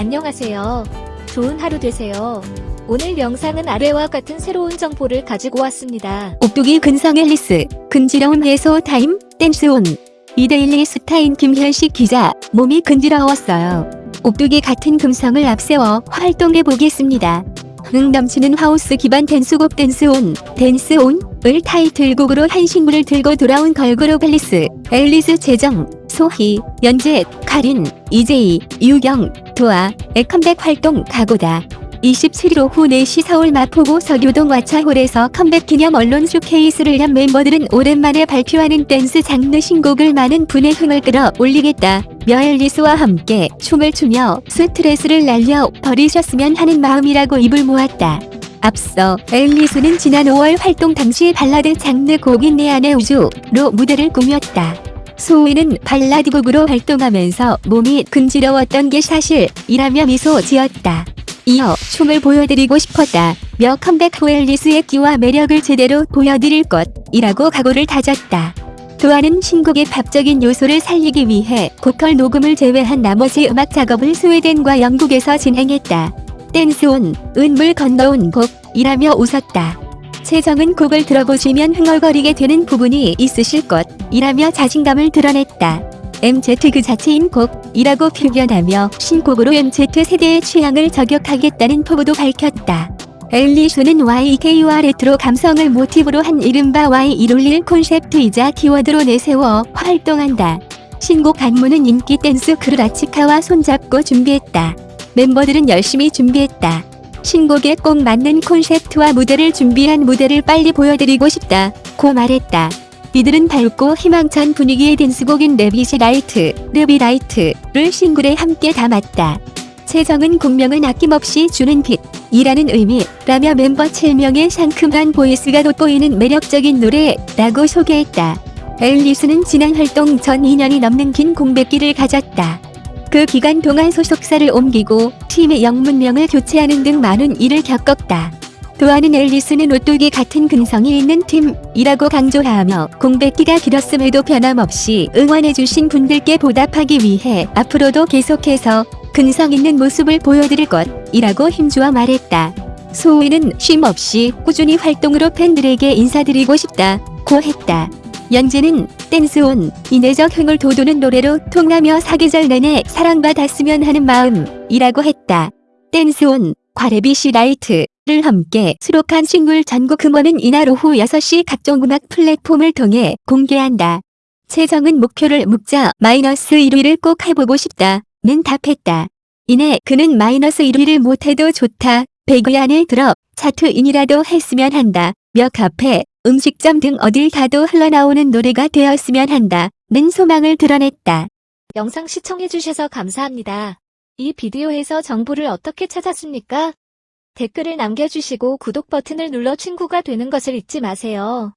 안녕하세요. 좋은 하루 되세요. 오늘 영상은 아래와 같은 새로운 정보를 가지고 왔습니다. 오뚝이 근성 앨리스, 근지러움 해소 타임, 댄스온. 이데일리 스타인 김현식 기자, 몸이 근지러웠어요. 오뚝이 같은 근성을 앞세워 활동해 보겠습니다. 흥 넘치는 하우스 기반 댄스곡 댄스온, 댄스온을 타이틀곡으로 한 신곡을 들고 돌아온 걸그룹 앨리스, 앨리스 재정, 소희, 연재, 카린, 이재희, 유경, 도아 의 컴백 활동 각오다. 27일 오후 4시 서울 마포구 서교동 왓챠홀에서 컴백 기념 언론 쇼케이스를 연 멤버들은 오랜만에 발표하는 댄스 장르 신곡을 많은 분의 흥을 끌어 올리겠다. 앨리스와 함께 춤을 추며 스트레스를 날려 버리셨으면 하는 마음이라고 입을 모았다. 앞서 앨리스는 지난 5월 활동 당시 발라드 장르 곡인 내 안의 우주로 무대를 꾸몄다. 소희는 발라드곡으로 활동하면서 몸이 근지러웠던 게 사실이라며 미소 지었다. 이어 춤을 보여드리고 싶었다. 며 컴백 후 앨리스의 끼와 매력을 제대로 보여드릴 것이라고 각오를 다졌다. 도하는 신곡의 팝적인 요소를 살리기 위해 보컬 녹음을 제외한 나머지 음악 작업을 스웨덴과 영국에서 진행했다. 댄스온, 은물 건너온 곡이라며 웃었다. 최정은 곡을 들어보시면 흥얼거리게 되는 부분이 있으실 것이라며 자신감을 드러냈다. MZ 그 자체인 곡이라고 표현하며 신곡으로 MZ 세대의 취향을 저격하겠다는 포부도 밝혔다. 앨리스는 YK와 레트로 감성을 모티브로 한 이른바 Y111 콘셉트이자 키워드로 내세워 활동한다. 신곡 안무는 인기 댄스 그룹 아치카와 손잡고 준비했다. 멤버들은 열심히 준비했다. 신곡에 꼭 맞는 콘셉트와 무대를 준비한 무대를 빨리 보여드리고 싶다. 고 말했다. 이들은 밝고 희망찬 분위기의 댄스곡인 레비시 라이트, 르비 라이트를 싱글에 함께 담았다. 최정은 공명은 아낌없이 주는 빛 이라는 의미라며 멤버 7명의 상큼한 보이스가 돋보이는 매력적인 노래라고 소개했다. 앨리스는 지난 활동 전 2년이 넘는 긴 공백기를 가졌다. 그 기간 동안 소속사를 옮기고 팀의 영문명을 교체하는 등 많은 일을 겪었다. 도하는 앨리스는 오뚜기 같은 근성이 있는 팀이라고 강조하며 공백기가 길었음에도 변함없이 응원해주신 분들께 보답하기 위해 앞으로도 계속해서 근성 있는 모습을 보여드릴 것이라고 힘주어 말했다. 소희는 쉼 없이 꾸준히 활동으로 팬들에게 인사드리고 싶다고 했다. 연재는 댄스온 인내적 흥을 돋우는 노래로 통하며 사계절 내내 사랑받았으면 하는 마음이라고 했다. 댄스온 과레비 시 라이트를 함께 수록한 싱글 전곡 음원은 이날 오후 6시 각종 음악 플랫폼을 통해 공개한다. 최정은 목표를 묵자 마이너스 1위를 꼭 해보고 싶다 는 답했다. 이내 그는 마이너스 1위를 못해도 좋다. 100위 안에 들어 차트인이라도 했으면 한다. 며 카페, 음식점 등 어딜 가도 흘러나오는 노래가 되었으면 한다는 소망을 드러냈다. 영상 시청해주셔서 감사합니다. 이 비디오에서 정보를 어떻게 찾았습니까? 댓글을 남겨주시고 구독 버튼을 눌러 친구가 되는 것을 잊지 마세요.